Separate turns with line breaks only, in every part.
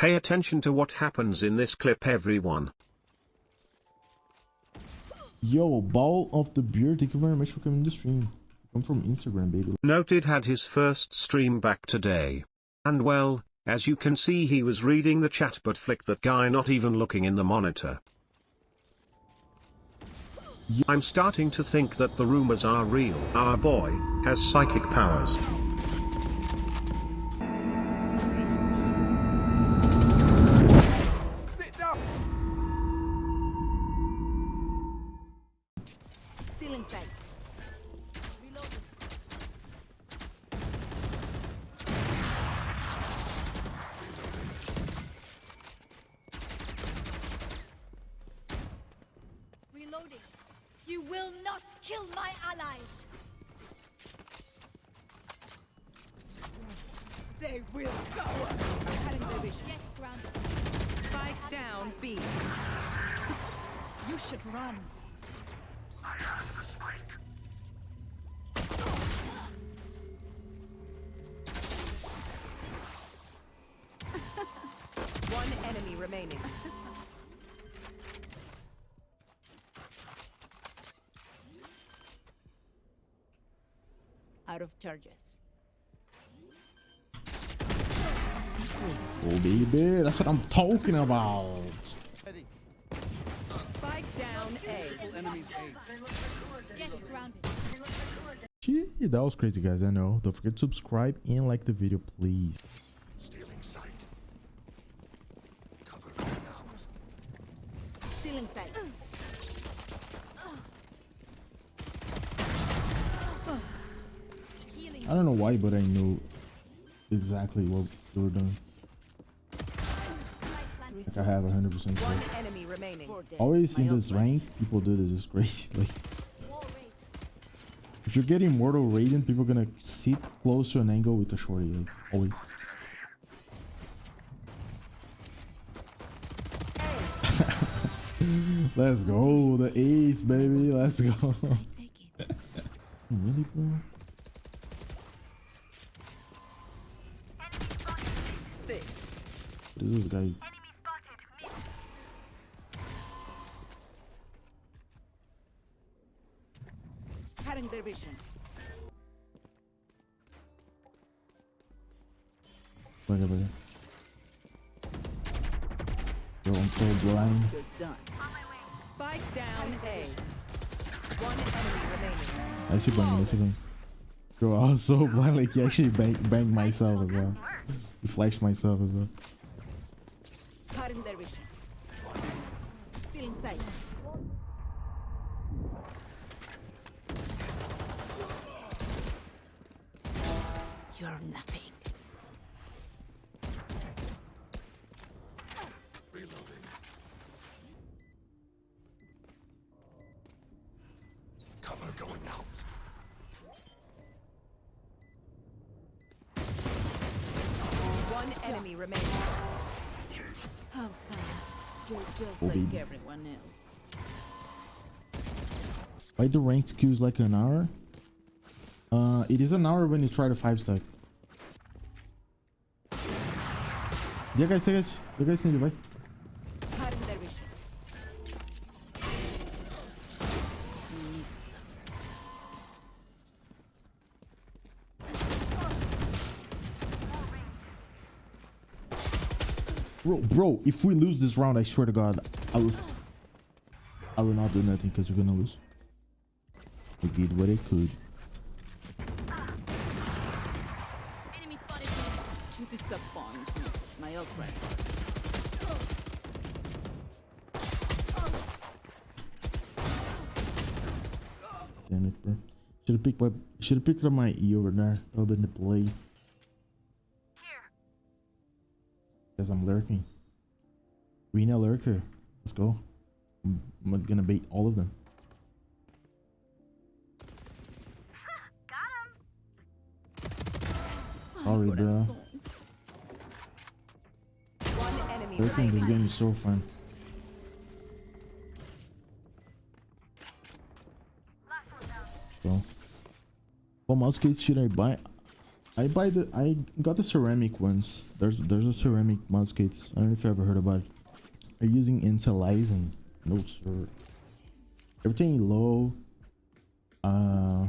Pay attention to what happens in this clip everyone.
Yo, Ball of the Beer, thank you very much for coming to stream. I'm from Instagram, baby.
Noted had his first stream back today. And well, as you can see he was reading the chat but flicked that guy not even looking in the monitor. I'm starting to think that the rumors are real. Our boy has psychic powers.
Kill my allies.
They will go! Cutting their vision.
Get grounded.
Spike down B.
You should run. I have the spike.
One enemy remaining. Out of charges.
Oh, baby, that's what I'm talking about.
Spike down A.
Gee, that was crazy, guys. I know. Don't forget to subscribe and like the video, please. I don't know why, but I knew exactly what they were doing. Like I have 100% sure.
enemy remaining.
Always in this rank, people do this. It's crazy. Like, if you're getting Mortal Radiant, people gonna sit close to an angle with the shorty. Like, always. Let's go, the ace, baby. Let's go. Really, bro?
Six.
What is this guy?
Cutting their vision.
Look at it. Yo, I'm so blind.
You're done. Spike down A. One enemy remaining.
I see bang, I see bang. Bro, I was so blind, like he actually bang, banged myself as well. He flashed myself as well.
Cutting their vision. Stealing sight. You're nothing. Like
baby.
everyone else.
Why the ranked queues like an hour? Uh, it is an hour when you try the five stack. Yeah, guys, yeah, guys, yeah, guys, need to Bro, bro, if we lose this round, I swear to God, I will, I will not do nothing because we're gonna lose. We did what it could.
Enemy spotted.
You disappoint me, my old friend.
Damn it, bro. Should have picked my, should have picked up my E over there. That would have been the play. Because I'm lurking. Reyna lurker. Let's go. I'm, gonna bait all of them. Sorry, bro.
Corazón. One enemy
Lurking this game is so fun. So, what mouse case should I buy? I buy the I got the ceramic ones. There's there's a ceramic mouse kits. I don't know if you ever heard about it. Are using anti-aliasing? No sir. Everything low. Uh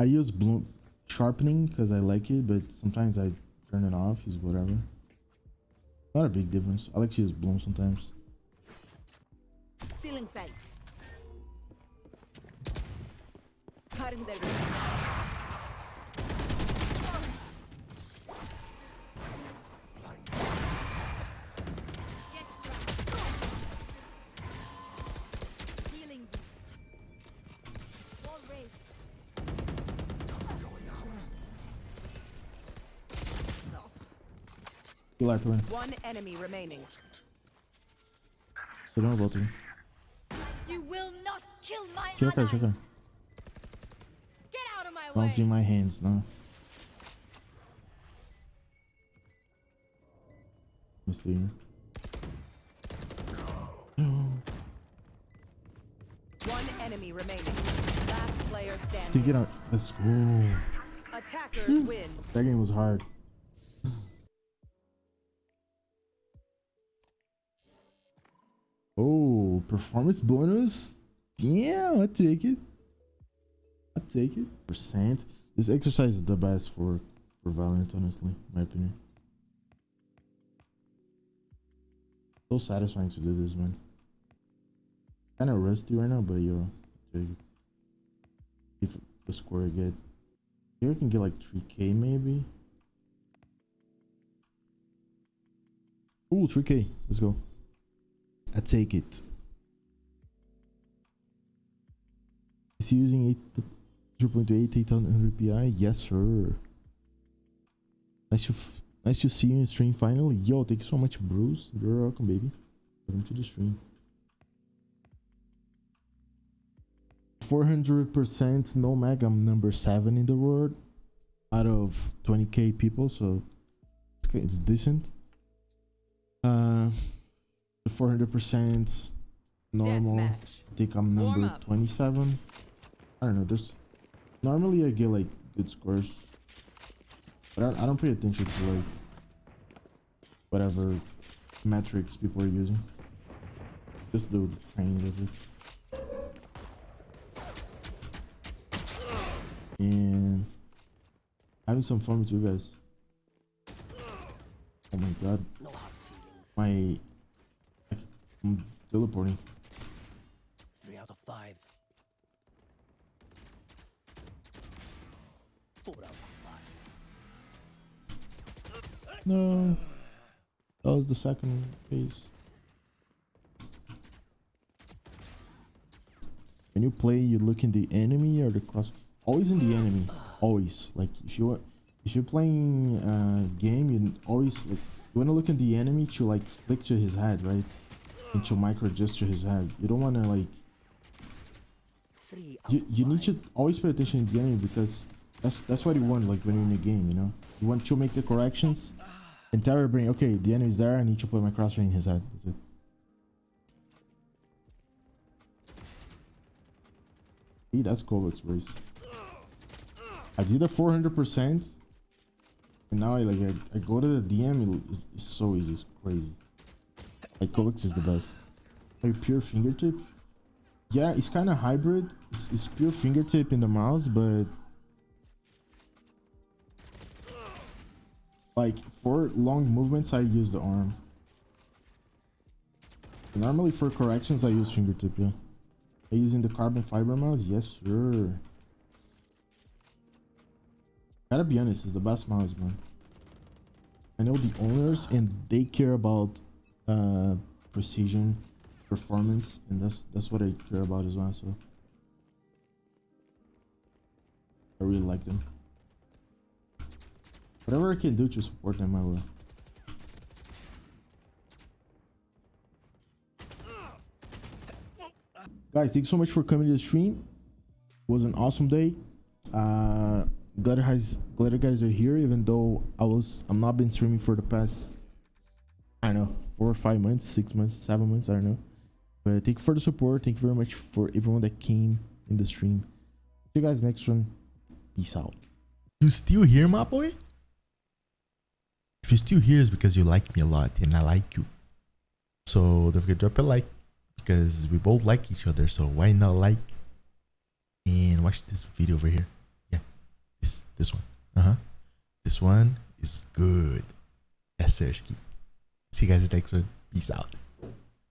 I use bloom sharpening because I like it, but sometimes I turn it off, is whatever. Not a big difference. I like to use bloom sometimes.
In sight.
You
to win.
One enemy remaining.
So don't about to.
You will not kill my
Check
allies.
check
Get out of my way.
Bouncing my hands now. Mister.
One enemy remaining. Last player
Stick
standing.
it out. Let's go.
Attackers win.
That game was hard. Oh, performance bonus? Damn, I take it. I take it. Percent. This exercise is the best for for Valorant, honestly, in my opinion. So satisfying to do this, man. Kind of rusty right now, but yo, take it. If the score I get, here I can get like 3k maybe. Ooh, 3k. Let's go. I take it. Is he using 8 0.8 800 pi? Yes, sir. Nice to nice to see you in stream finally. Yo, thank you so much, Bruce. You're welcome, baby. Welcome to the stream. 400% no mag. I'm number 7 in the world out of 20k people, so it's, decent. Uh, 400% normal. I think I'm number 27. I don't know. There's normally I get like good scores, but I, I don't pay attention to like whatever metrics people are using. Just do the training does it. And having some fun with you guys. Oh my god.
No hard feelings.
My I'm teleporting.
Three out of five. Four out of five.
No. That was the second phase. When you play, you look in the enemy or the cross. Always in the enemy. Always. Like if you are, if you're playing a game, you always like you wanna look in the enemy to like flick to his head, right? And to micro gesture his head. You don't wanna like you, you need to always pay attention to the enemy because that's that's what you want like when you're in a game you know? You want to make the corrections and tell your brain okay the enemy's there i need to put my crosshair in his head that's it. Hey, that's KovaaK's race i did a 400 percent and now i like I, I go to the dm it- it's, it's so easy it's crazy like KovaaK's is the best like pure fingertip yeah, it's kind of hybrid. It's, it's pure fingertip in the mouse, but like for long movements, I use the arm. Normally for corrections, I use fingertip. Yeah, are using the carbon fiber mouse? Yes, sure. Gotta be honest, it's the best mouse, man. I know the owners, and they care about uh, precision performance and that's that's what I care about as well so. I really like them. Whatever I can do to support them I will. Guys thanks so much for coming to the stream. It was an awesome day. Uh glad guys glad guys are here even though I was I'm not been streaming for the past I don't know four or five months six months seven months I don't know but thank you for the support. Thank you very much for everyone that came in the stream. See you guys next one. Peace out. You still here, my boy? If you're still here, it's because you like me a lot and I like you. So don't forget to drop a like because we both like each other. So why not like and watch this video over here? Yeah, this this one. Uh huh. This one is good. Sir. See you guys next one. Peace out.